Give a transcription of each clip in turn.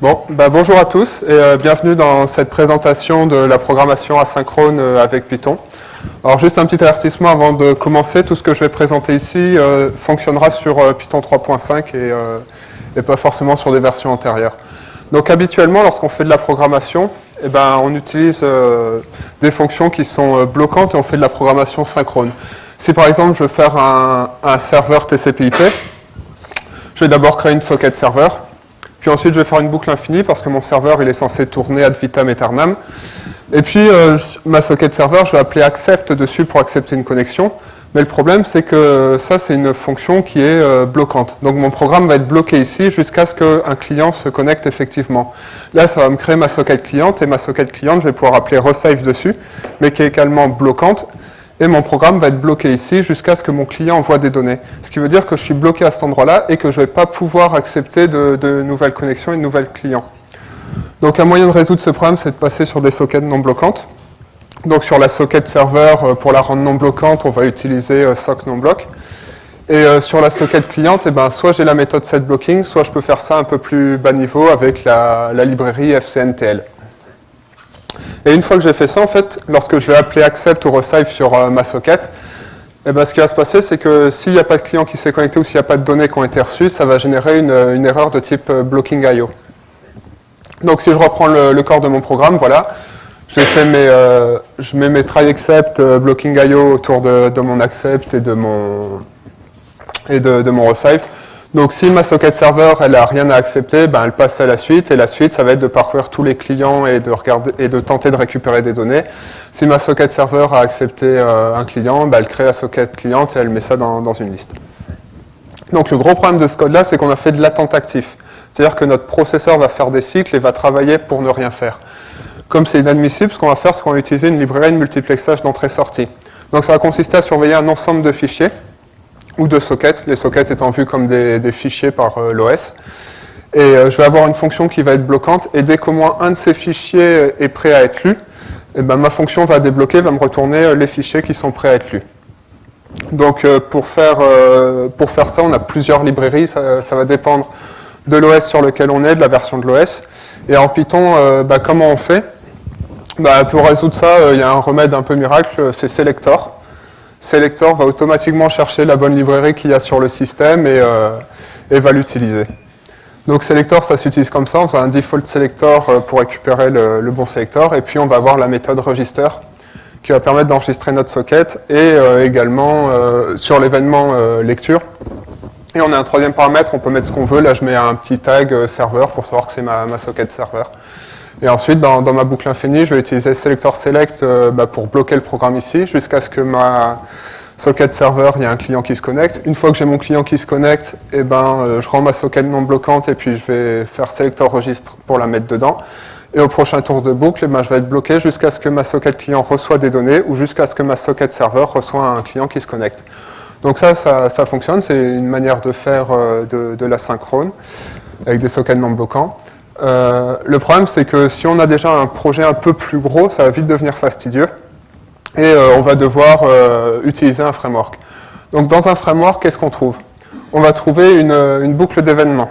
Bon, bah bonjour à tous et euh, bienvenue dans cette présentation de la programmation asynchrone euh, avec Python. Alors juste un petit avertissement avant de commencer, tout ce que je vais présenter ici euh, fonctionnera sur Python 3.5 et, pas forcément sur des versions antérieures. Donc habituellement, lorsqu'on fait de la programmation, eh ben, on utilise des fonctions qui sont bloquantes et on fait de la programmation synchrone. Si par exemple je veux faire un, un serveur TCP/IP, je vais d'abord créer une socket serveur, puis ensuite, je vais faire une boucle infinie parce que mon serveur il est censé tourner ad vitam aeternam. Et puis, euh, ma socket serveur, je vais appeler accept dessus pour accepter une connexion. Mais le problème, c'est que ça, c'est une fonction qui est euh, bloquante. Donc, mon programme va être bloqué ici jusqu'à ce qu'un client se connecte effectivement. Là, ça va me créer ma socket cliente, et ma socket cliente, je vais pouvoir appeler resave dessus, mais qui est également bloquante et mon programme va être bloqué ici jusqu'à ce que mon client envoie des données. Ce qui veut dire que je suis bloqué à cet endroit-là et que je ne vais pas pouvoir accepter de, nouvelles connexions et de nouvelles clients. Donc un moyen de résoudre ce problème, c'est de passer sur des sockets non bloquantes. Donc sur la socket serveur, euh, pour la rendre non bloquante, on va utiliser euh, sock non block. Et euh, sur la socket cliente, eh ben, soit j'ai la méthode setBlocking, soit je peux faire ça un peu plus bas niveau avec la, la librairie FCNTL. Et une fois que j'ai fait ça, en fait, lorsque je vais appeler accept ou receive sur euh, ma socket, eh ben, ce qui va se passer, c'est que s'il n'y a pas de client qui s'est connecté ou s'il n'y a pas de données qui ont été reçues, ça va générer une, erreur de type euh, blocking IO. Donc si je reprends le, corps de mon programme, voilà, fait mes, euh, je mets mes try accept, blocking IO autour de, mon accept et de mon, et de, mon. Donc si ma socket serveur elle n'a rien à accepter, ben, elle passe à la suite, et la suite ça va être de parcourir tous les clients et de, tenter de récupérer des données. Si ma socket serveur a accepté euh, un client, ben, elle crée la socket cliente et elle met ça dans, dans une liste. Donc le gros problème de ce code-là, c'est qu'on a fait de l'attente actif. C'est-à-dire que notre processeur va faire des cycles et va travailler pour ne rien faire. Comme c'est inadmissible, ce qu'on va faire, c'est qu'on va utiliser une librairie de multiplexage d'entrée-sortie. Donc ça va consister à surveiller un ensemble de fichiers, ou de sockets, les sockets étant vus comme des, fichiers par euh, l'OS. Et euh, je vais avoir une fonction qui va être bloquante, et dès qu'au moins un de ces fichiers est prêt à être lu, eh ben, ma fonction va débloquer, va me retourner euh, les fichiers qui sont prêts à être lus. Donc pour faire, pour faire ça, on a plusieurs librairies, ça, va dépendre de l'OS sur lequel on est, de la version de l'OS. Et en Python, bah, comment on fait? Bah, Pour résoudre ça, il y a un remède un peu miracle, c'est selector. Selector va automatiquement chercher la bonne librairie qu'il y a sur le système et, euh, va l'utiliser. Donc Selector, ça s'utilise comme ça, on fait un default selector euh, pour récupérer le, bon selector, et puis on va avoir la méthode register qui va permettre d'enregistrer notre socket, et euh, également sur l'événement lecture. Et on a un troisième paramètre, on peut mettre ce qu'on veut, là je mets un petit tag serveur pour savoir que c'est ma, ma socket serveur. Et ensuite, dans, ma boucle infinie, je vais utiliser selector select euh, bah, pour bloquer le programme ici, jusqu'à ce que ma socket serveur, il y a un client qui se connecte. Une fois que j'ai mon client qui se connecte, eh ben, euh, je rends ma socket non bloquante et puis je vais faire selector registre pour la mettre dedans. Et au prochain tour de boucle, eh ben, je vais être bloqué jusqu'à ce que ma socket client reçoit des données ou jusqu'à ce que ma socket serveur reçoit un client qui se connecte. Donc ça, ça, fonctionne, c'est une manière de faire euh, de, de l'asynchrone avec des sockets non bloquants. Euh, le problème, c'est que si on a déjà un projet un peu plus gros, ça va vite devenir fastidieux et euh, on va devoir euh, utiliser un framework. Donc dans un framework, qu'est-ce qu'on trouve? On va trouver une, boucle d'événements.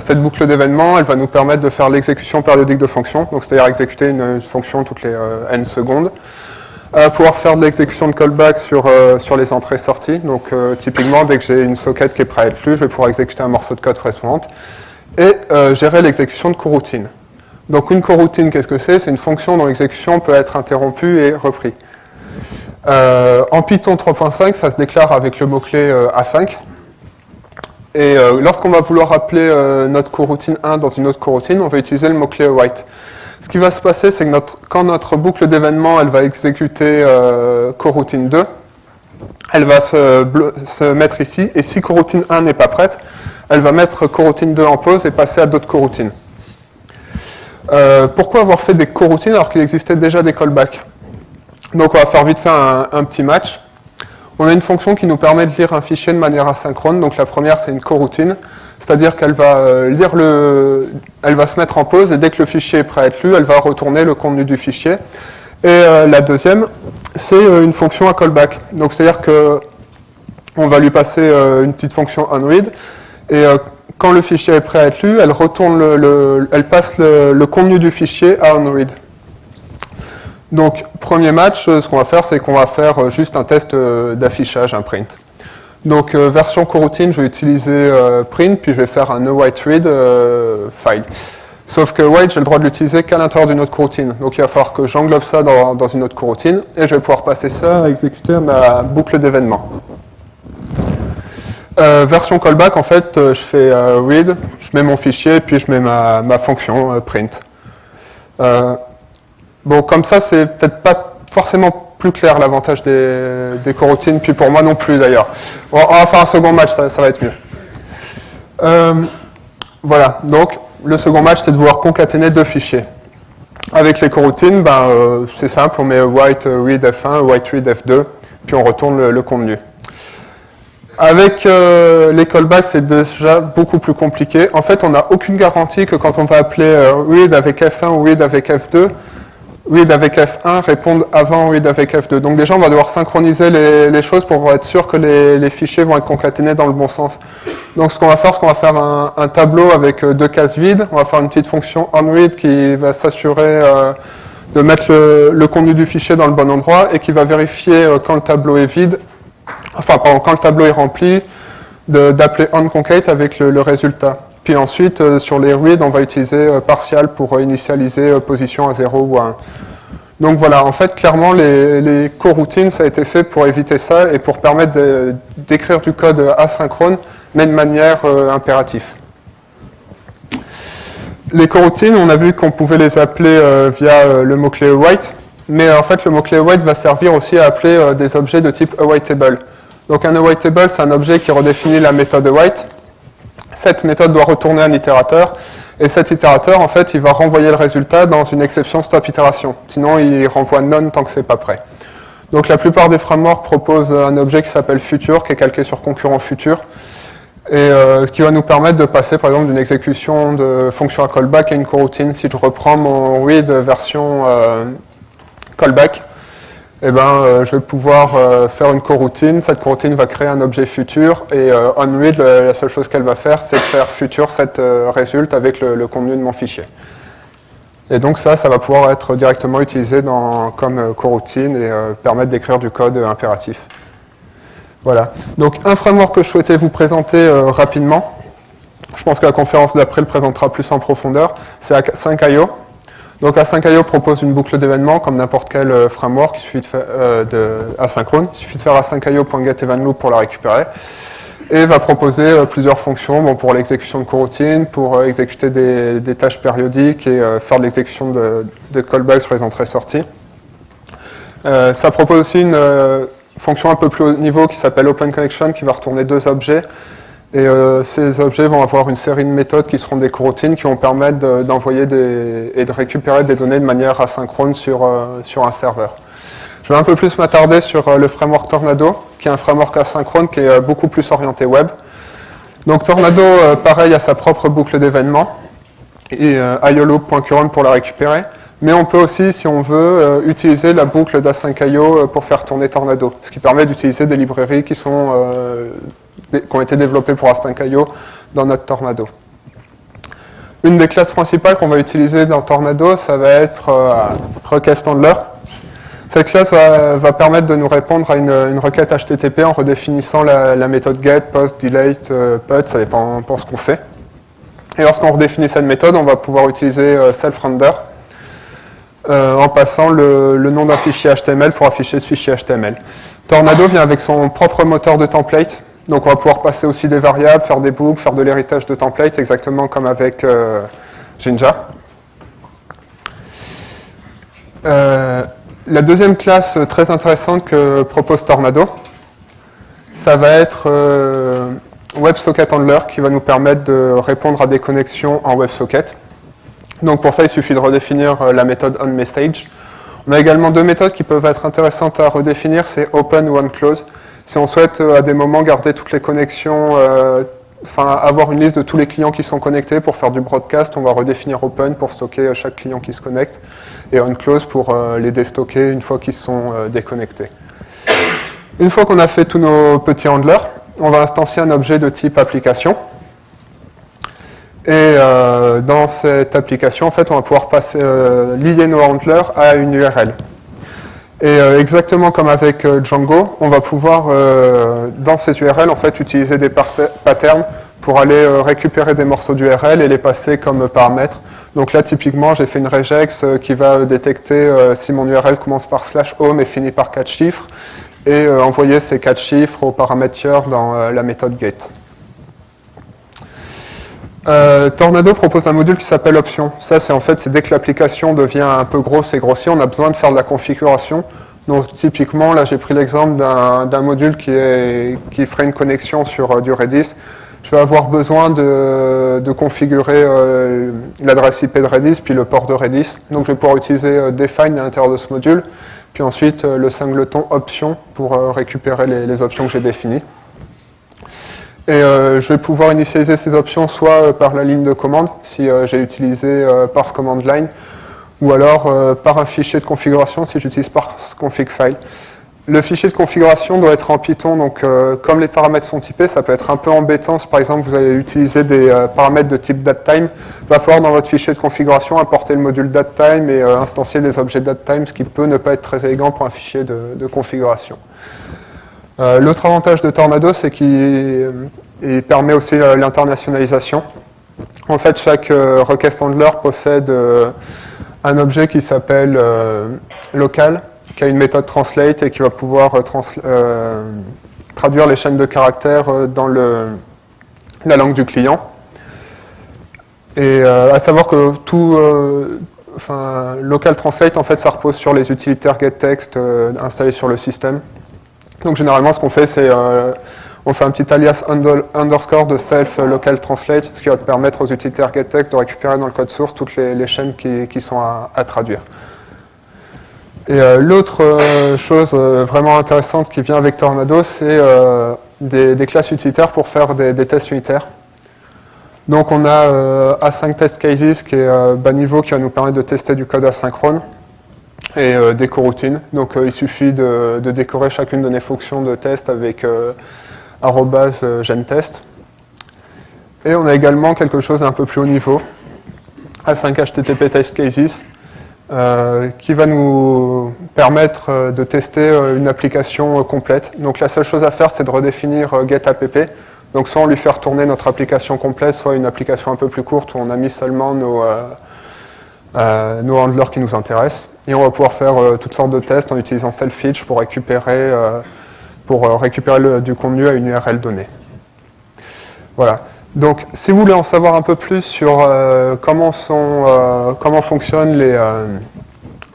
cette boucle d'événements, elle va nous permettre de faire l'exécution périodique de fonctions, c'est-à-dire exécuter une, fonction toutes les n secondes. pouvoir faire de l'exécution de callback sur, sur les entrées-sorties. Donc typiquement, dès que j'ai une socket qui est prête à être lue, je vais pouvoir exécuter un morceau de code correspondant et euh, gérer l'exécution de coroutine. Donc une coroutine, qu'est-ce que c'est? C'est une fonction dont l'exécution peut être interrompue et reprise. Euh, en Python 3.5, ça se déclare avec le mot-clé euh, A5. Et lorsqu'on va vouloir appeler notre coroutine 1 dans une autre coroutine, on va utiliser le mot-clé await. Ce qui va se passer, c'est que quand notre boucle d'événements elle va exécuter coroutine 2, elle va se, mettre ici, et si coroutine 1 n'est pas prête, elle va mettre coroutine 2 en pause et passer à d'autres coroutines. Euh, pourquoi avoir fait des coroutines alors qu'il existait déjà des callbacks? Donc on va faire vite fait un, petit match. On a une fonction qui nous permet de lire un fichier de manière asynchrone. Donc la première c'est une coroutine, c'est-à-dire qu'elle va euh, lire le, elle va se mettre en pause et dès que le fichier est prêt à être lu, elle va retourner le contenu du fichier. Et euh, la deuxième, c'est une fonction à callback. Donc c'est-à-dire que on va lui passer une petite fonction onRead et euh, quand le fichier est prêt à être lu, elle, passe le, contenu du fichier à onRead. Donc, premier match, ce qu'on va faire, c'est qu'on va faire juste un test d'affichage, un print. Donc, version coroutine, je vais utiliser print, puis je vais faire un noWhiteRead file. Sauf que white, j'ai le droit de l'utiliser qu'à l'intérieur d'une autre coroutine. Donc il va falloir que j'englobe ça dans, une autre coroutine, et je vais pouvoir passer ça à exécuter ma boucle d'événements. Euh, version callback, en fait, euh, je fais euh, read, je mets mon fichier, puis je mets ma, fonction print. bon, comme ça, c'est peut-être pas forcément plus clair l'avantage des, des, coroutines, puis pour moi non plus d'ailleurs. On, va faire un second match, ça, va être mieux. voilà, donc le second match, c'est de pouvoir concaténer deux fichiers. Avec les coroutines, ben, c'est simple, on met white read f1, white read f2, puis on retourne le, contenu. Avec euh, les callbacks, c'est déjà beaucoup plus compliqué. En fait, on n'a aucune garantie que quand on va appeler euh, read avec f1 ou read avec f2, read avec F1 répondent avant read avec F2. Donc déjà, on va devoir synchroniser les, choses pour être sûr que les, fichiers vont être concaténés dans le bon sens. Donc ce qu'on va faire, c'est qu'on va faire un, tableau avec euh, deux cases vides. On va faire une petite fonction onRead qui va s'assurer de mettre le, contenu du fichier dans le bon endroit et qui va vérifier quand le tableau est vide, enfin pardon, quand le tableau est rempli, d'appeler onConcate avec le résultat. Puis ensuite, euh, sur les reads, on va utiliser euh, partial pour euh, initialiser position à 0 ou à 1. Donc voilà, en fait, clairement, les, les coroutines, ça a été fait pour éviter ça et pour permettre d'écrire du code asynchrone, mais de manière impérative. Les coroutines, on a vu qu'on pouvait les appeler via le mot-clé await, mais en fait, le mot-clé await va servir aussi à appeler des objets de type awaitable. Donc un awaitable, c'est un objet qui redéfinit la méthode await, cette méthode doit retourner un itérateur, et cet itérateur, en fait, il va renvoyer le résultat dans une exception stop itération. Sinon, il renvoie none tant que c'est pas prêt. Donc la plupart des frameworks proposent un objet qui s'appelle future, qui est calqué sur concurrent futur, et euh, qui va nous permettre de passer par exemple d'une exécution de fonction à callback à une coroutine. Si je reprends mon read version euh, callback, eh ben, euh, je vais pouvoir euh, faire une coroutine. Cette coroutine va créer un objet futur et euh, onRead, la seule chose qu'elle va faire, c'est faire futur cette résulte avec le, contenu de mon fichier. Et donc ça, ça va pouvoir être directement utilisé comme coroutine et permettre d'écrire du code impératif. Voilà. Donc un framework que je souhaitais vous présenter rapidement, je pense que la conférence d'après le présentera plus en profondeur, c'est 5IO. Donc Async.io propose une boucle d'événements comme n'importe quel euh, framework, il euh, asynchrone, il suffit de faire async.io.getEventLoop pour la récupérer. Et va proposer euh, plusieurs fonctions. Pour l'exécution de coroutines, pour exécuter des, tâches périodiques et faire l'exécution de, de callbacks sur les entrées-sorties. ça propose aussi une fonction un peu plus haut niveau qui s'appelle OpenConnection qui va retourner deux objets et euh, ces objets vont avoir une série de méthodes qui seront des coroutines qui vont permettre d'envoyer et de récupérer des données de manière asynchrone sur, euh, sur un serveur. Je vais un peu plus m'attarder sur euh, le framework Tornado, qui est un framework asynchrone qui est beaucoup plus orienté web. Donc Tornado, pareil, a sa propre boucle d'événements, et ioloop.current pour la récupérer. Mais on peut aussi, si on veut, utiliser la boucle d'Async.io pour faire tourner Tornado, ce qui permet d'utiliser des librairies qui sont qui ont été développés pour Async.io dans notre Tornado. Une des classes principales qu'on va utiliser dans Tornado, ça va être euh, request handler. Cette classe va, permettre de nous répondre à une, requête HTTP en redéfinissant la, méthode get, post, delete, euh, put, ça dépend de ce qu'on fait. Et lorsqu'on redéfinit cette méthode, on va pouvoir utiliser euh, self-render en passant le nom d'un fichier HTML pour afficher ce fichier HTML. Tornado vient avec son propre moteur de template, donc on va pouvoir passer aussi des variables, faire des boucles, faire de l'héritage de templates, exactement comme avec euh, Jinja. Euh, la deuxième classe très intéressante que propose Tornado, ça va être euh, WebSocket Handler qui va nous permettre de répondre à des connexions en WebSocket. Donc pour ça, il suffit de redéfinir la méthode onMessage. On a également deux méthodes qui peuvent être intéressantes à redéfinir, c'est open ou onClose. Si on souhaite euh, à des moments garder toutes les connexions, euh, enfin avoir une liste de tous les clients qui sont connectés pour faire du broadcast, on va redéfinir open pour stocker euh, chaque client qui se connecte et on close pour les déstocker une fois qu'ils sont déconnectés. Une fois qu'on a fait tous nos petits handlers, on va instancier un objet de type application. Et dans cette application, en fait, on va pouvoir passer, lier nos handlers à une URL. Et exactement comme avec Django, on va pouvoir, dans ces URL, en fait, utiliser des patterns pour aller récupérer des morceaux d'URL et les passer comme paramètres. Donc là, typiquement, j'ai fait une regex qui va détecter si mon URL commence par slash home et finit par 4 chiffres et euh, envoyer ces quatre chiffres au paramètre dans euh, la méthode get. Euh, Tornado propose un module qui s'appelle option. Ça, c'est en fait, c'est dès que l'application devient un peu grosse et grossier, on a besoin de faire de la configuration. Donc typiquement, là j'ai pris l'exemple d'un module qui, est, ferait une connexion sur du Redis. Je vais avoir besoin de, configurer l'adresse IP de Redis, puis le port de Redis. Donc je vais pouvoir utiliser define à l'intérieur de ce module. Puis ensuite, euh, le singleton option pour euh, récupérer les, options que j'ai définies. Et euh, je vais pouvoir initialiser ces options soit par la ligne de commande, si j'ai utilisé parse command line, ou alors par un fichier de configuration si j'utilise parse config file. Le fichier de configuration doit être en Python, donc euh, comme les paramètres sont typés, ça peut être un peu embêtant si par exemple vous allez utiliser des euh, paramètres de type datetime. Il va falloir dans votre fichier de configuration importer le module datetime et euh, instancier des objets datetime, ce qui peut ne pas être très élégant pour un fichier de, configuration. L'autre avantage de Tornado, c'est qu'il permet aussi l'internationalisation. En fait, chaque request handler possède un objet qui s'appelle local, qui a une méthode translate et qui va pouvoir euh, euh, traduire les chaînes de caractères euh, dans la langue du client. Et à savoir que tout, local translate, en fait, ça repose sur les utilitaires getText installés sur le système. Donc généralement, ce qu'on fait, c'est on fait un petit alias underscore de self local translate, ce qui va permettre aux utilitaires getText de récupérer dans le code source toutes les, chaînes qui, sont à traduire. Et euh, l'autre euh, chose euh, vraiment intéressante qui vient avec Tornado, c'est des, classes utilitaires pour faire des, tests unitaires. Donc on a A5 Test Cases qui est bas niveau qui va nous permettre de tester du code asynchrone et des coroutines. Donc il suffit de, décorer chacune de nos fonctions de test avec gentest. Et on a également quelque chose d'un peu plus haut niveau, A5 HTTP Test Cases, euh, qui va nous permettre euh, de tester euh, une application complète. Donc la seule chose à faire, c'est de redéfinir getApp. Donc soit on lui fait retourner notre application complète, soit une application un peu plus courte où on a mis seulement nos, nos handlers qui nous intéressent. Et on va pouvoir faire toutes sortes de tests en utilisant self-fetch pour récupérer, pour récupérer du contenu à une URL donnée. Voilà. Donc, si vous voulez en savoir un peu plus sur euh, comment, euh, fonctionnent les, euh,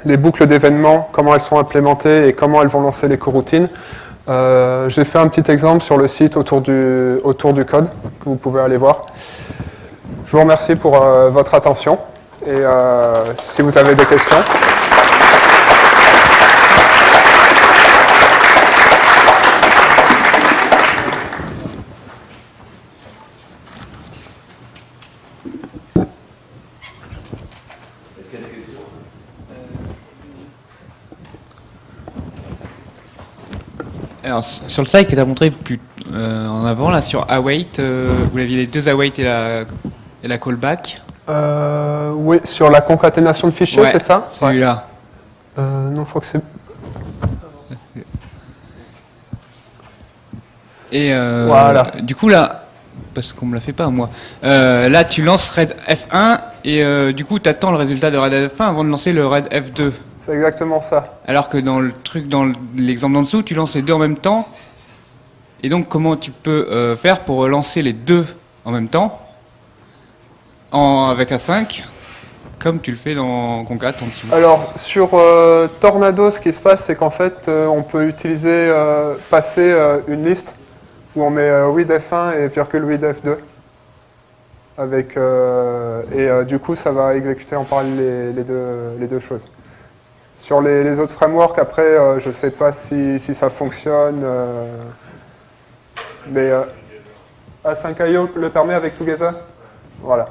les boucles d'événements, comment elles sont implémentées et comment elles vont lancer les coroutines, j'ai fait un petit exemple sur le site autour du code, que vous pouvez aller voir. Je vous remercie pour votre attention et si vous avez des questions. Alors, sur le site que tu as montré plus euh, en avant, là, sur await, euh, vous aviez les deux await et la, et la callback euh, Oui, sur la concaténation de fichiers, c'est ça? Celui-là. non, je crois que c'est... Et voilà. du coup, là, parce qu'on me l'a fait pas, moi, là, tu lances RAID F1 et du coup, tu attends le résultat de RAID F1 avant de lancer le RAID F2. C'est exactement ça. Alors que dans le truc, dans l'exemple d'en dessous, tu lances les deux en même temps. Et donc, comment tu peux euh, faire pour lancer les deux en même temps? En, avec A5 comme tu le fais dans Concat en dessous Alors, sur euh, Tornado, ce qui se passe, c'est qu'en fait, euh, on peut utiliser, passer une liste où on met read F1 et virgule read F2. Avec, et du coup, ça va exécuter en parallèle les, deux, les deux choses. Sur les, autres frameworks, après, euh, je ne sais pas si, ça fonctionne. Euh, mais euh, A5IO le permet avec Together Voilà.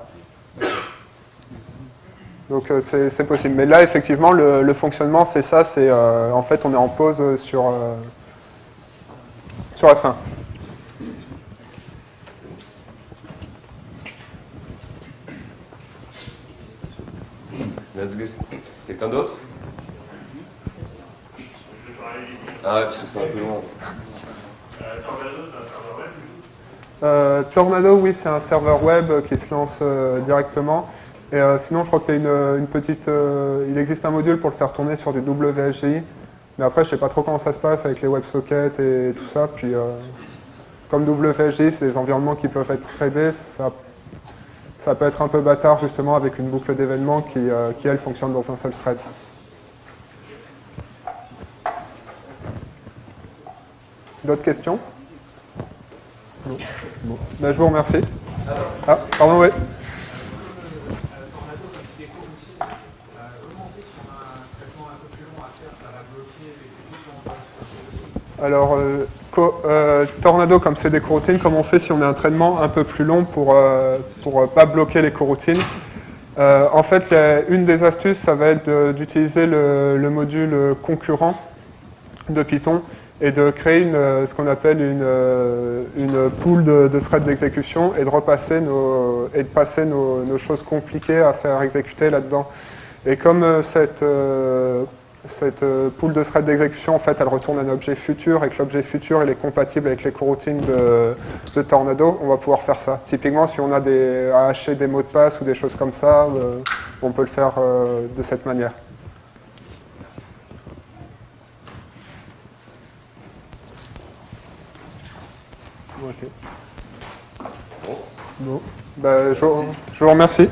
Donc c'est possible. Mais là, effectivement, le, fonctionnement, c'est ça. C'est En fait, on est en pause sur, sur F1. Il y a d'autres questions Quelqu'un d'autre? Ah ouais, parce que c'est un peu long. Euh, Tornado, oui, c'est un serveur web qui se lance euh, directement. Et euh, sinon, je crois qu'il y a une, une petite, euh, il existe un module pour le faire tourner sur du WSGI. Mais après, je sais pas trop comment ça se passe avec les WebSockets et tout ça. Puis, euh, comme WSGI, c'est des environnements qui peuvent être threadés, ça, ça peut être un peu bâtard justement avec une boucle d'événements qui, euh, qui, elle, fonctionne dans un seul thread. D'autres questions? Ben, je vous remercie. Ah, pardon, oui. Alors, euh, euh, Tornado, comme c'est des coroutines, comment on fait si on a un traitement un peu plus long pour ne euh, pas bloquer les coroutines? En fait, une des astuces, ça va être d'utiliser le, module concurrent de Python et de créer une, ce qu'on appelle une, une pool de, threads d'exécution et de repasser nos, et de passer nos, choses compliquées à faire exécuter là-dedans. Et comme cette cette euh, pool de threads d'exécution, en fait, elle retourne un objet futur et que l'objet futur il est compatible avec les coroutines de, de, Tornado, on va pouvoir faire ça. Typiquement, si on a des, à hacher des mots de passe ou des choses comme ça, euh, on peut le faire euh, de cette manière. Je, je vous remercie.